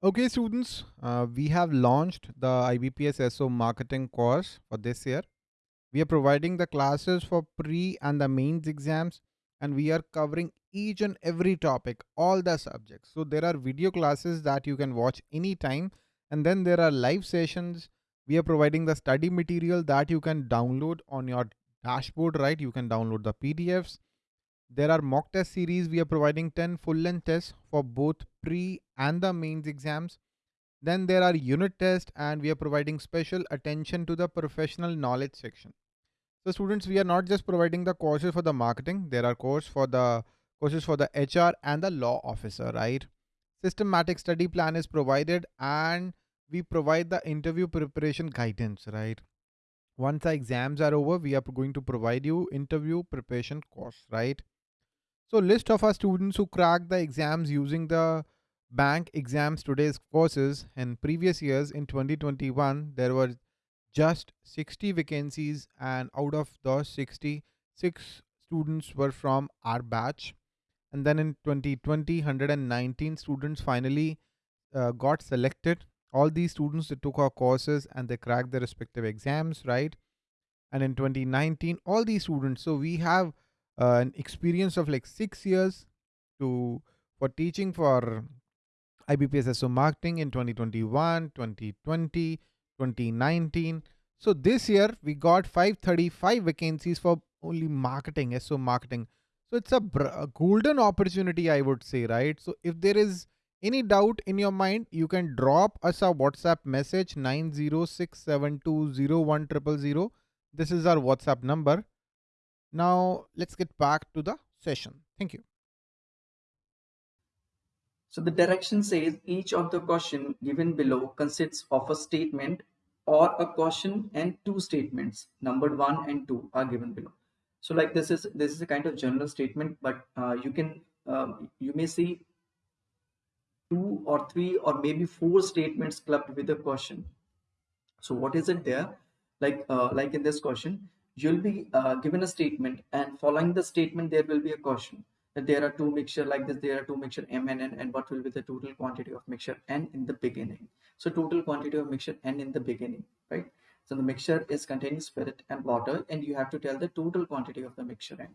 Okay, students, uh, we have launched the IBPS SO marketing course for this year. We are providing the classes for pre and the mains exams, and we are covering each and every topic, all the subjects. So there are video classes that you can watch anytime, and then there are live sessions. We are providing the study material that you can download on your dashboard, right? You can download the PDFs there are mock test series. We are providing 10 full length tests for both pre and the mains exams. Then there are unit tests and we are providing special attention to the professional knowledge section. So students, we are not just providing the courses for the marketing. There are courses for the courses for the HR and the law officer, right? Systematic study plan is provided and we provide the interview preparation guidance, right? Once the exams are over, we are going to provide you interview preparation course, right? So list of our students who cracked the exams using the bank exams today's courses. In previous years in 2021 there were just 60 vacancies and out of those 60 six students were from our batch. And then in 2020 119 students finally uh, got selected. All these students that took our courses and they cracked their respective exams right? And in 2019 all these students so we have uh, an experience of like six years to for teaching for IBPS SO marketing in 2021, 2020, 2019. So this year we got 535 vacancies for only marketing, SO marketing. So it's a, a golden opportunity, I would say, right? So if there is any doubt in your mind, you can drop us a WhatsApp message 906720100. This is our WhatsApp number. Now let's get back to the session. Thank you. So the direction says each of the question given below consists of a statement or a question and two statements numbered one and two are given below. So like this is this is a kind of general statement, but uh, you can um, you may see two or three or maybe four statements clubbed with a question. So what is it there? Like uh, like in this question, you'll be uh, given a statement and following the statement there will be a question that there are two mixture like this there are two mixture m and n and what will be the total quantity of mixture n in the beginning. So total quantity of mixture n in the beginning right? So the mixture is containing spirit and water and you have to tell the total quantity of the mixture n.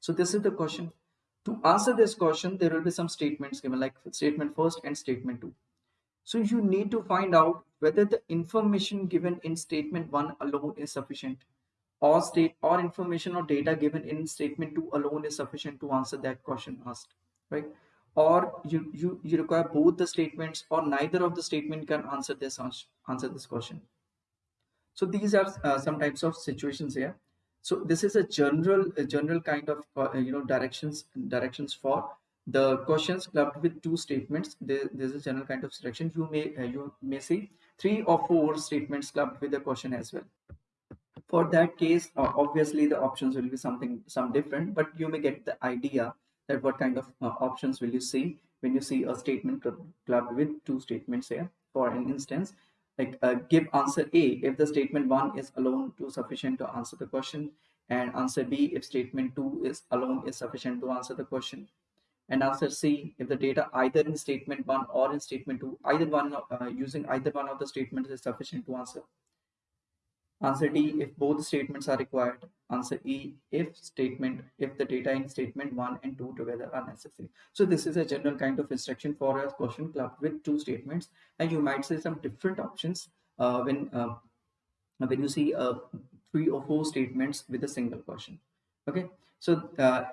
So this is the question. To answer this question there will be some statements given like statement first and statement two. So you need to find out whether the information given in statement one alone is sufficient or state or information or data given in statement 2 alone is sufficient to answer that question asked right? Or you you you require both the statements or neither of the statement can answer this answer this question. So these are uh, some types of situations here. So this is a general a general kind of uh, you know directions directions for the questions clubbed with two statements. There, there's a general kind of selection you may uh, you may see three or four statements clubbed with a question as well for that case uh, obviously the options will be something some different but you may get the idea that what kind of uh, options will you see when you see a statement clubbed with two statements here. For an instance like uh, give answer a if the statement one is alone too sufficient to answer the question and answer b if statement two is alone is sufficient to answer the question. And answer c if the data either in statement one or in statement two either one uh, using either one of the statements is sufficient to answer Answer D, if both statements are required. Answer E, if statement, if the data in statement 1 and 2 together are necessary. So this is a general kind of instruction for a question clubbed with two statements. And you might see some different options uh, when, uh, when you see uh, three or four statements with a single question. Okay, so uh,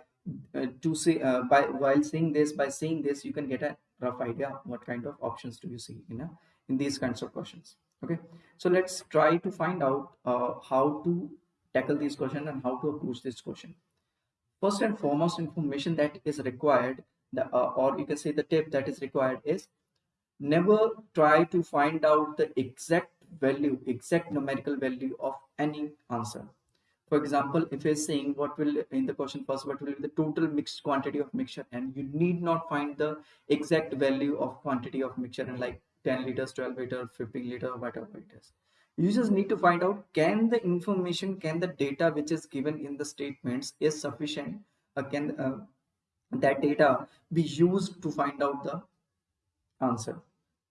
uh, to say uh, by while seeing this, by seeing this, you can get a rough idea what kind of options do you see in, a, in these kinds of questions okay. So let's try to find out uh, how to tackle these questions and how to approach this question. First and foremost information that is required the, uh, or you can say the tip that is required is never try to find out the exact value exact numerical value of any answer. For example if you're saying what will in the question first what will be the total mixed quantity of mixture and you need not find the exact value of quantity of mixture and like 10 liters 12 liter 15 liter whatever it is. You just need to find out can the information can the data which is given in the statements is sufficient? Uh, can uh, that data be used to find out the answer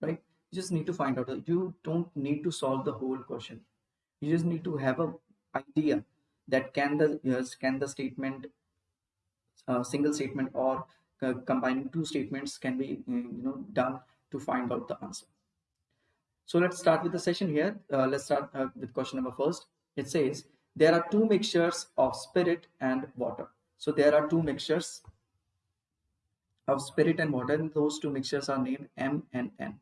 right? You just need to find out you don't need to solve the whole question. You just need to have a idea that can the yes, can the statement uh, single statement or uh, combining two statements can be uh, you know done to find out the answer. So let's start with the session here. Uh, let's start uh, with question number first. It says there are two mixtures of spirit and water. So there are two mixtures of spirit and water. And those two mixtures are named m and n.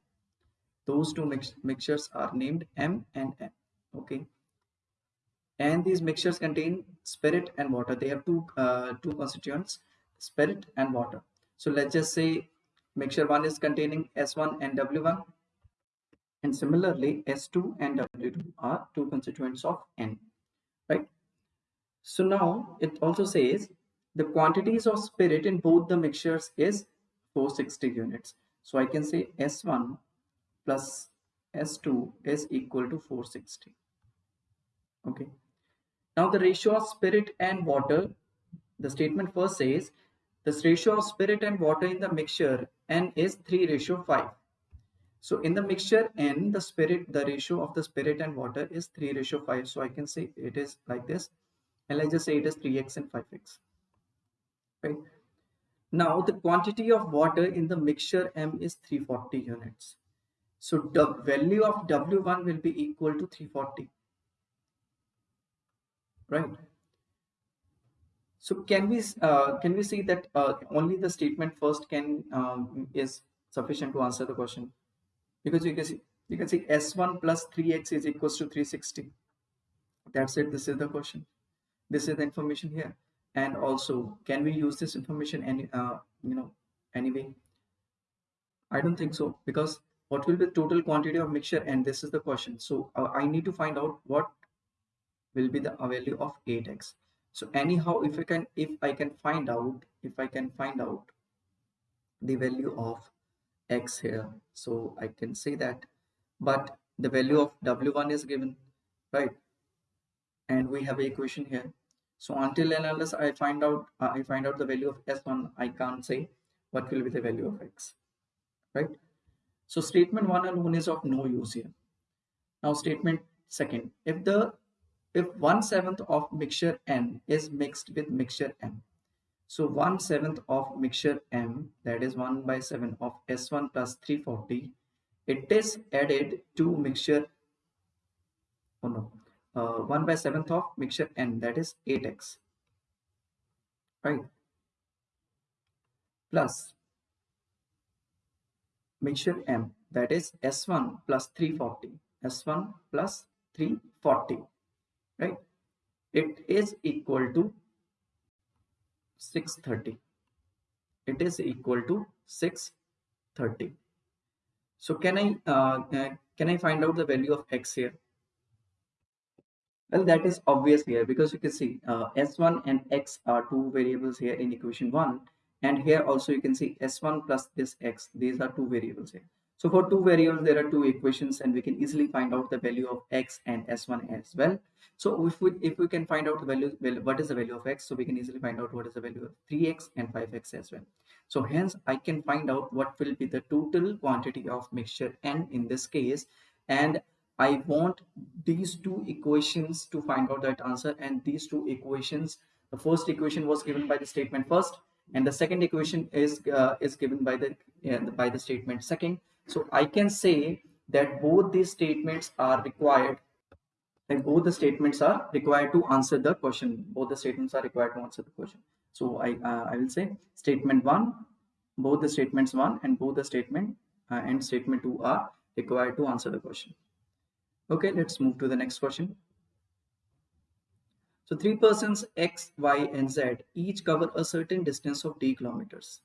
Those two mix mixtures are named m and n. Okay. And these mixtures contain spirit and water. They have two uh, two constituents spirit and water. So let's just say mixture 1 is containing s1 and w1 and similarly s2 and w2 are two constituents of n right? So now it also says the quantities of spirit in both the mixtures is 460 units. So i can say s1 plus s2 is equal to 460 okay. Now the ratio of spirit and water, the statement first says, the ratio of spirit and water in the mixture N is 3 ratio 5. So in the mixture N, the spirit, the ratio of the spirit and water is 3 ratio 5. So I can say it is like this. And let's just say it is 3x and 5x. Right. Now the quantity of water in the mixture M is 340 units. So the value of W1 will be equal to 340 right so can we uh, can we see that uh, only the statement first can um, is sufficient to answer the question? Because you can see you can see s1 plus 3x is equals to 360 that's it. This is the question. This is the information here. And also can we use this information any uh, you know anyway? I don't think so because what will be the total quantity of mixture? And this is the question. So uh, i need to find out what will be the value of 8x so anyhow if i can if i can find out if i can find out the value of x here so i can say that but the value of w1 is given right? And we have a equation here. So until and unless i find out uh, i find out the value of s1 i can't say what will be the value of x right? So statement one alone is of no use here. Now statement second if the if one seventh of mixture n is mixed with mixture m so one seventh of mixture m that is 1 by 7 of s1 plus 340 it is added to mixture oh no uh, 1 by 7th of mixture n that is 8x right? Plus mixture m that is s1 plus 340 s1 plus 340 right? It is equal to 630 it is equal to 630 so can i uh, uh, can i find out the value of x here? Well that is obvious here because you can see uh, s1 and x are two variables here in equation 1 and here also you can see s1 plus this x. These are two variables here so for two variables, there are two equations and we can easily find out the value of x and s1 as well. So if we, if we can find out the value, well, what is the value of x? So we can easily find out what is the value of 3x and 5x as well. So hence I can find out what will be the total quantity of mixture n in this case. And I want these two equations to find out that answer and these two equations, the first equation was given by the statement first and the second equation is uh, is given by the uh, by the statement second so I can say that both these statements are required both the statements are required to answer the question. Both the statements are required to answer the question. So I, uh, I will say statement one, both the statements one and both the statement uh, and statement two are required to answer the question. Okay, let's move to the next question. So three persons X, Y, and Z each cover a certain distance of d kilometers.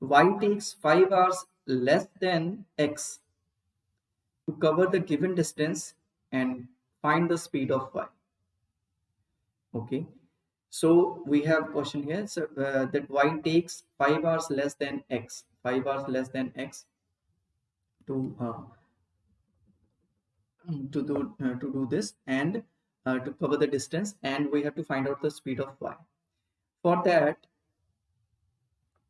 Y takes 5 hours less than x to cover the given distance and find the speed of y. Okay. So we have question here. So uh, that y takes 5 hours less than x. 5 hours less than x to uh, to do uh, to do this and uh, to cover the distance and we have to find out the speed of y. For that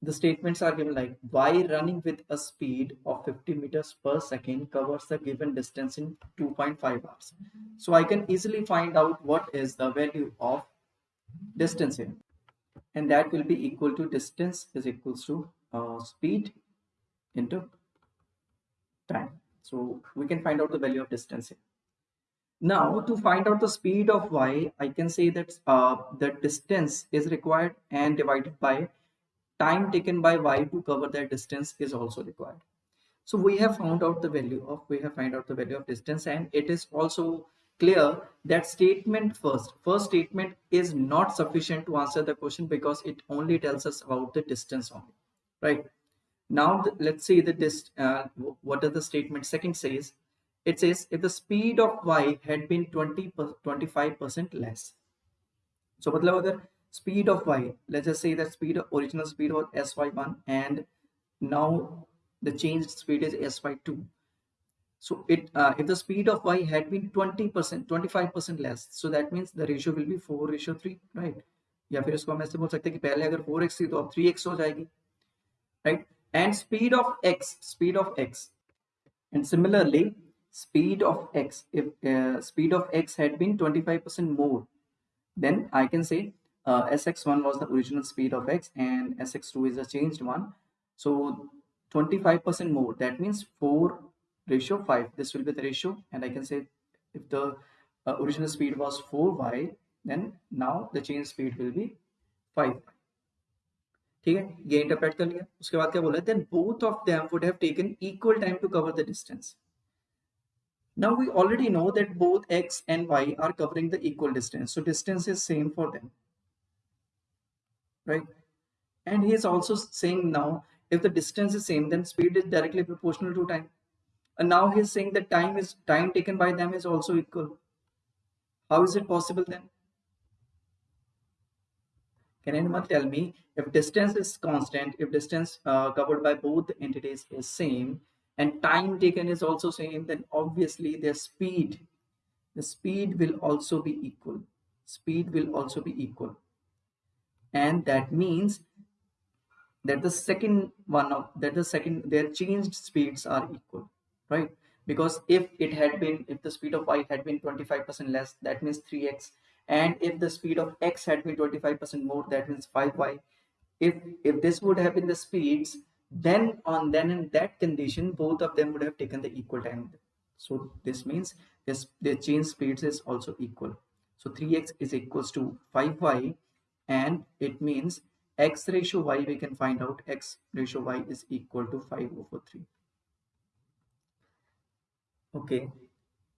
the statements are given like y running with a speed of 50 meters per second covers the given distance in 2.5 hours. So I can easily find out what is the value of distance here. And that will be equal to distance is equals to uh, speed into time. So we can find out the value of distance here. Now to find out the speed of y, I can say that uh, the distance is required and divided by time taken by y to cover that distance is also required. So we have found out the value of, we have found out the value of distance and it is also clear that statement first, first statement is not sufficient to answer the question because it only tells us about the distance only, right? Now let's see the dist, uh, what does the statement second says? It says if the speed of y had been 20 25% less. So मतलब अगर speed of y let's just say that speed original speed was sy1 and now the changed speed is sy2 so it uh, if the speed of y had been 20 percent 25 percent less so that means the ratio will be 4 ratio 3 right या फिर इसको हम ऐसे बोल सकते हैं कि पहले अगर 4x थी तो अब 3x हो जाएगी right and speed of x speed of x and similarly speed of x if uh, speed of x had been 25 percent more then i can say uh, sx1 was the original speed of x and sx2 is a changed one so 25% more that means 4 ratio 5 this will be the ratio and i can say if the uh, original speed was 4y then now the change speed will be 5 ठीक है ये interpret कर लिया उसके बाद क्या बोला then both of them would have taken equal time to cover the distance now we already know that both x and y are covering the equal distance so distance is same for them right? And he is also saying now, if the distance is same, then speed is directly proportional to time. And now he is saying that time is time taken by them is also equal. How is it possible then? Can anyone tell me if distance is constant, if distance uh, covered by both entities is same and time taken is also same, then obviously their speed, the speed will also be equal. Speed will also be equal and that means that the second one of that the second their changed speeds are equal right? Because if it had been if the speed of y had been 25 percent less that means 3x and if the speed of x had been 25 percent more that means 5y if if this would have been the speeds then on then in that condition both of them would have taken the equal time. So this means this their change speeds is also equal. So 3x is equals to 5y and it means x ratio y we can find out x ratio y is equal to 5 over 3 okay.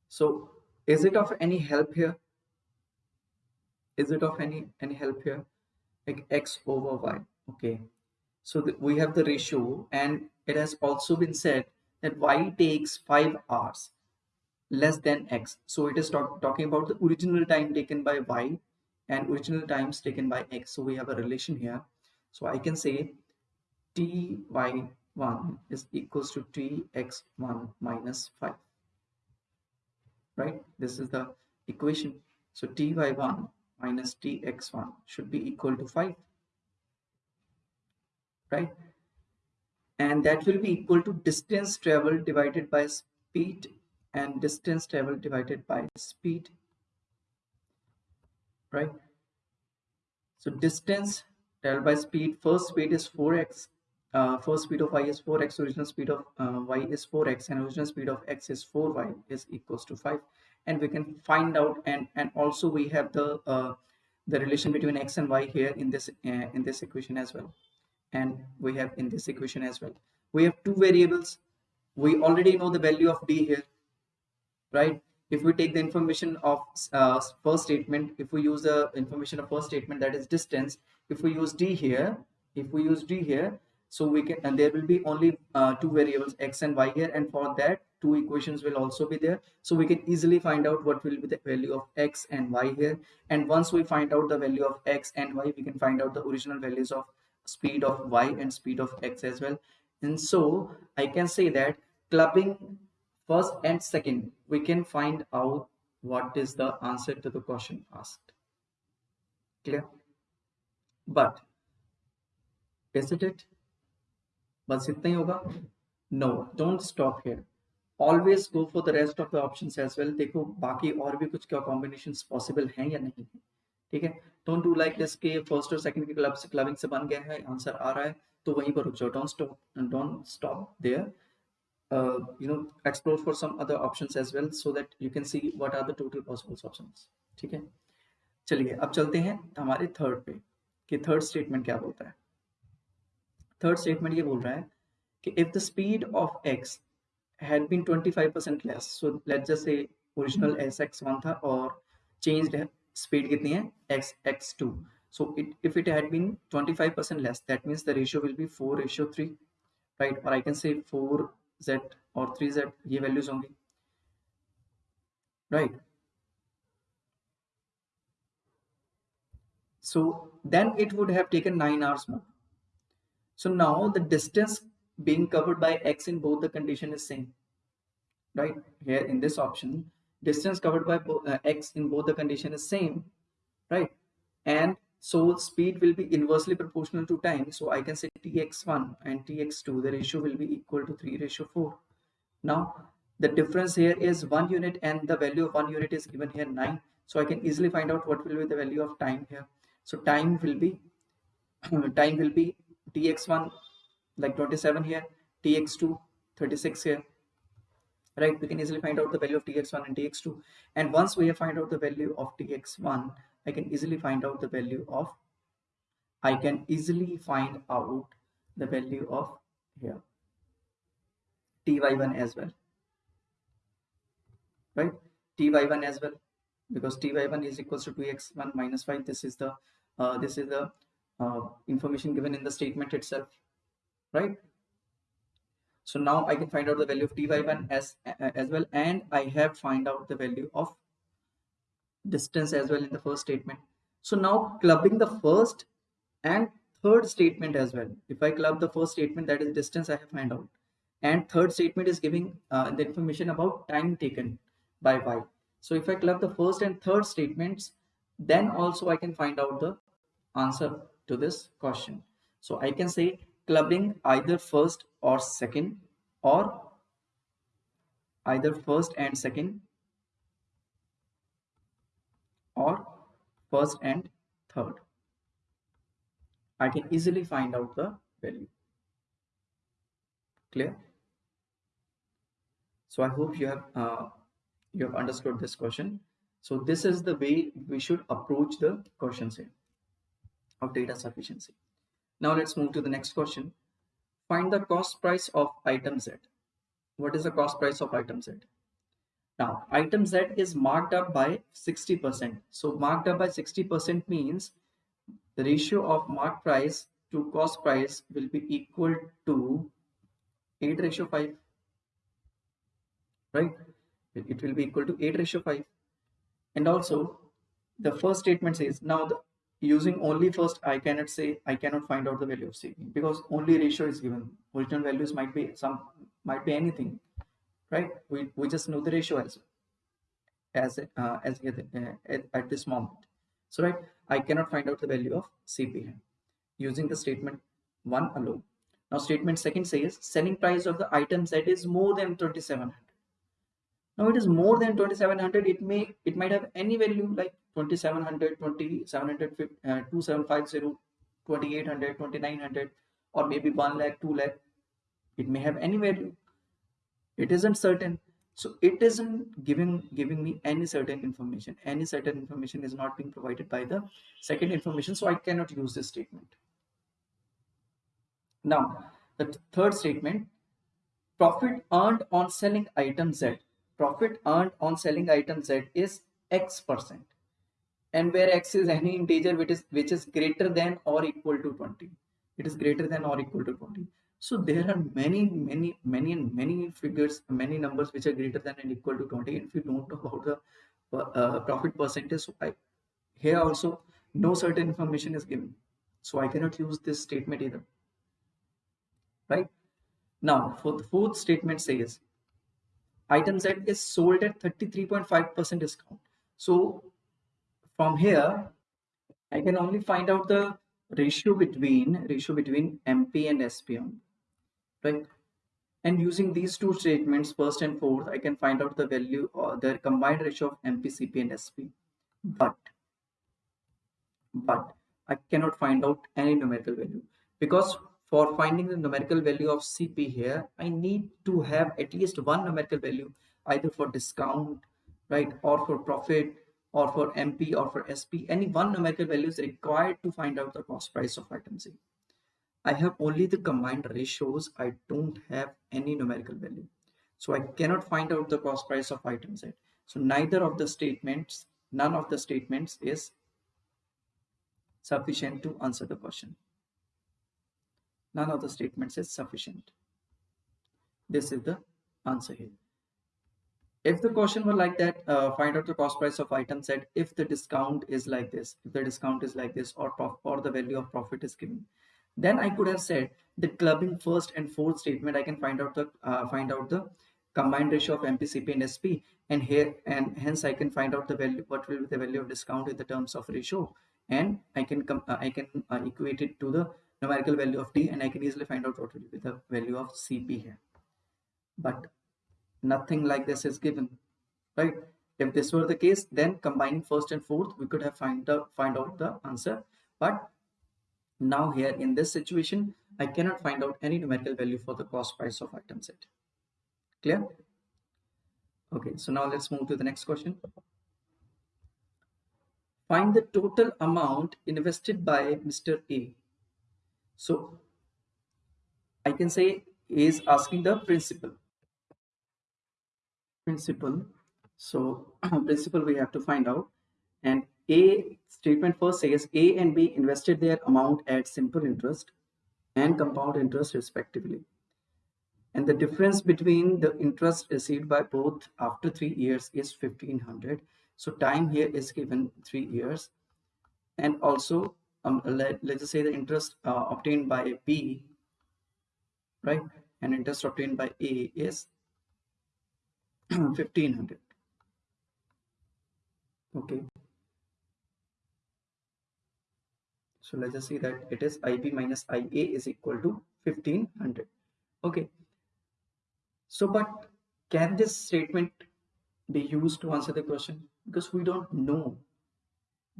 So is it of any help here? Is it of any any help here? Like x over y. Okay. So we have the ratio and it has also been said that y takes 5 hours less than x. So it is talk, talking about the original time taken by y and original times taken by x. So we have a relation here. So i can say ty1 is equals to tx1 minus 5 right? This is the equation. So ty1 minus tx1 should be equal to 5 right? And that will be equal to distance traveled divided by speed and distance traveled divided by speed right? So distance traveled by speed, first speed is 4x, uh, first speed of y is 4x, original speed of uh, y is 4x and original speed of x is 4y is equals to 5 and we can find out and and also we have the uh, the relation between x and y here in this uh, in this equation as well. And we have in this equation as well. We have two variables. We already know the value of d here right if we take the information of uh, first statement if we use the information of first statement that is distance if we use d here if we use d here so we can and there will be only uh, two variables x and y here and for that two equations will also be there. So we can easily find out what will be the value of x and y here. And once we find out the value of x and y we can find out the original values of speed of y and speed of x as well. And so i can say that clubbing first and second we can find out what is the answer to the question asked clear but is it it बस इतना ही होगा no don't stop here always go for the rest of the options as well देखो बाकी और भी कुछ क्या combinations possible हैं या नहीं है ठीक है डोंट डू लाइक दिस के फ़र्स्ट और सेकंड के क्लब से क्लबिंग से बन गया है आंसर आ रहा है तो वहीं पर रुक जाओ don't stop don't stop there Uh, you know explore for some other options as well so that you can see what are the total possible options. ठीक है? चलिए अब चलते हैं हमारे थर्ड पे कि थर्ड स्टेटमेंट क्या बोलता है? थर्ड स्टेटमेंट ये बोल रहा है कि if the speed of X had been 25% less so let's just say original as X one था और चेंज्ड स्पीड कितनी है? X X two so it if it had been 25% less that means the ratio will be 4 ratio 3 right और I can say 4 z और 3z ये values होंगी right? So then it would have taken 9 hours more. So now the distance being covered by x in both the condition is same. Right? Here in this option distance covered by uh, x in both the condition is same. Right? And so speed will be inversely proportional to time. So i can say tx1 and tx2 the ratio will be equal to 3 ratio 4 now the difference here is one unit and the value of one unit is given here 9 so i can easily find out what will be the value of time here. So time will be time will be tx1 like 27 here tx2 36 here. Right? We can easily find out the value of tx1 and tx2 and once we have find out the value of tx1 i can easily find out the value of i can easily find out the value of here ty1 as well right? Ty1 as well because ty1 is equals to 2x1 minus 5 this is the uh, this is the uh, information given in the statement itself right? So now I can find out the value of ty1 as, as well and I have find out the value of distance as well in the first statement. So now clubbing the first and third statement as well. If I club the first statement that is distance I have find out and third statement is giving uh, the information about time taken by y. So if I club the first and third statements then also I can find out the answer to this question. So I can say clubbing either first or second or either first and second or first and third. I can easily find out the value. Clear? So I hope you have uh, you have understood this question. So this is the way we should approach the questions here of data sufficiency. Now let's move to the next question. Find the cost price of item Z. What is the cost price of item Z? Now, item Z is marked up by 60%. So marked up by 60% means the ratio of mark price to cost price will be equal to 8 ratio 5. Right? It will be equal to 8 ratio 5. And also, the first statement says, now the using only first I cannot say I cannot find out the value of CP because only ratio is given original values might be some might be anything right? We, we just know the ratio as as uh, as uh, at, at this moment. So right I cannot find out the value of CP using the statement 1 alone. Now statement second says selling price of the item Z is more than 2700 now it is more than 2700 it may it might have any value like 2700 2700 uh, 2750 2800 2900 or maybe 1 lakh 2 lakh. It may have any value it isn't certain. So it isn't giving giving me any certain information. Any certain information is not being provided by the second information so i cannot use this statement. Now the third statement profit earned on selling item z. Profit earned on selling item z is x percent. And where x is any integer which is which is greater than or equal to 20 it is greater than or equal to 20 so there are many many many and many figures many numbers which are greater than and equal to 20 if you don't know about the uh, profit percentage so I, here also no certain information is given. So i cannot use this statement either. Right? Now for the fourth statement says item z is sold at 33.5 percent discount. So from here, I can only find out the ratio between ratio between MP and SP only, right? And using these two statements, first and fourth, I can find out the value or the combined ratio of mpcp and SP. But but I cannot find out any numerical value because for finding the numerical value of CP here, I need to have at least one numerical value either for discount, right, or for profit, or for MP or for SP. Any one numerical value is required to find out the cost price of item C. I have only the combined ratios. I don't have any numerical value. So I cannot find out the cost price of item Z. So neither of the statements, none of the statements is sufficient to answer the question. None of the statements is sufficient. This is the answer here. If the question were like that, uh, find out the cost price of item Z if the discount is like this, if the discount is like this or, or the value of profit is given. Then I could have said the clubbing first and fourth statement, I can find out the uh, find out the combined ratio of MPCP and SP and here and hence I can find out the value what will be the value of discount in the terms of ratio and I can come uh, I can uh, equate it to the numerical value of D and I can easily find out what will be the value of CP here. But nothing like this is given right? If this were the case then combining first and fourth we could have find out find out the answer. But now here in this situation I cannot find out any numerical value for the cost price of item set. clear okay so now let's move to the next question find the total amount invested by Mr. A. So I can say is asking the principal. Principal. So principal we have to find out. And A statement first says A and B invested their amount at simple interest and compound interest respectively. And the difference between the interest received by both after three years is 1500 so time here is given three years. And also, um, let, let's just say the interest uh, obtained by B, right? And interest obtained by A is 1500. Okay. So let's just see that it is IB minus IA is equal to 1500. Okay. So, but can this statement be used to answer the question? because we don't know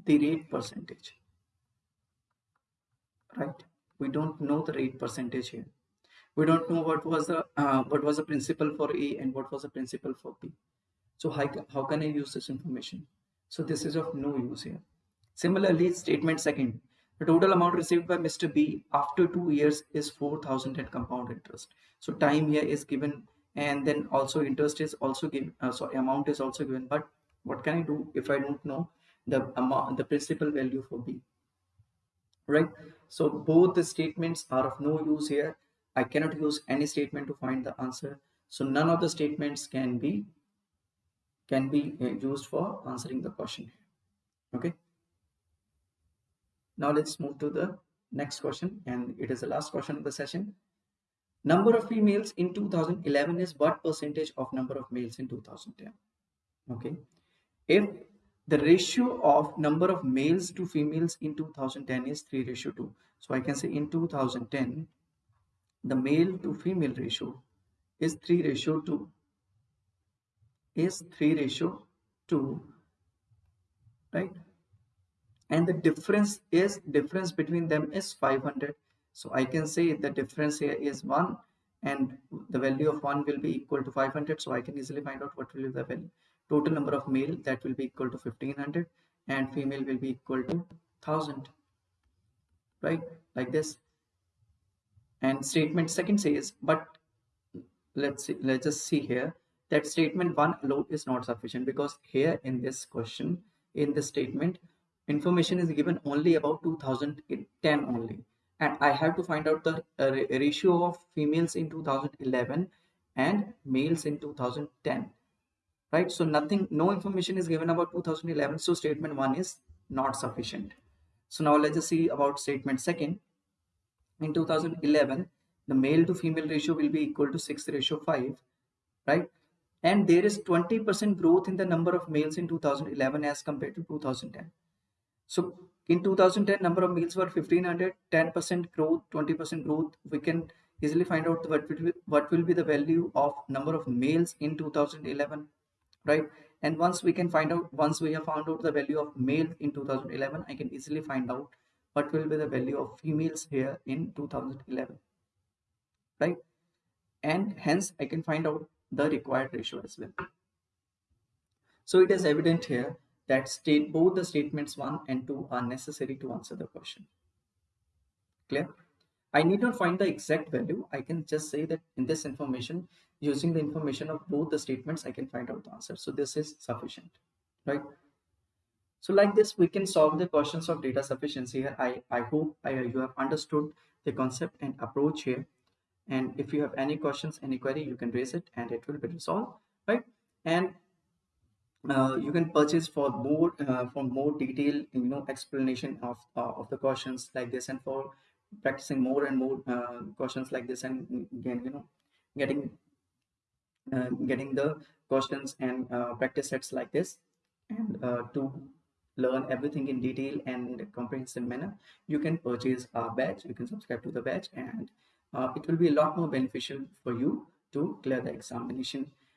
the rate percentage. Right? We don't know the rate percentage here. We don't know what was the uh, what was the principal for a and what was the principal for b. So how, how can i use this information? So this is of no use here. Similarly statement second the total amount received by mr b after two years is 4000 at compound interest so time here is given and then also interest is also given uh, so amount is also given but what can I do if I don't know the amount, the principal value for B? Right. So both the statements are of no use here. I cannot use any statement to find the answer. So none of the statements can be can be uh, used for answering the question. Okay. Now let's move to the next question and it is the last question of the session. Number of females in 2011 is what percentage of number of males in 2010? Okay if the ratio of number of males to females in 2010 is 3 ratio 2 so i can say in 2010 the male to female ratio is 3 ratio 2 is 3 ratio 2 right and the difference is difference between them is 500 so i can say the difference here is 1 and the value of 1 will be equal to 500 so i can easily find out what will be the value. Total number of male that will be equal to 1500 and female will be equal to 1000 right? Like this. And statement second says but let's see let's just see here that statement one alone is not sufficient because here in this question in this statement information is given only about 2010 only. And i have to find out the uh, ratio of females in 2011 and males in 2010 right? So nothing no information is given about 2011 so statement one is not sufficient. So now let's just see about statement second. In 2011 the male to female ratio will be equal to 6 ratio 5 right? And there is 20% growth in the number of males in 2011 as compared to 2010 so in 2010 number of males were 1500 10% growth 20% growth. We can easily find out what will be, what will be the value of number of males in 2011 right? And once we can find out once we have found out the value of male in 2011 i can easily find out what will be the value of females here in 2011 right? And hence i can find out the required ratio as well. So it is evident here that state both the statements 1 and 2 are necessary to answer the question clear I need not find the exact value. I can just say that in this information, using the information of both the statements, I can find out the answer. So this is sufficient, right? So like this, we can solve the questions of data sufficiency here. I, I hope I, you have understood the concept and approach here. And if you have any questions, any query, you can raise it and it will be resolved, right? And uh, you can purchase for more uh, for more detailed you know explanation of uh, of the questions like this and for practicing more and more uh, questions like this and again you know getting uh, getting the questions and uh, practice sets like this and to learn everything in detail and comprehensive manner you can purchase our batch you can subscribe to the batch and it will be a lot more beneficial for you to clear the examination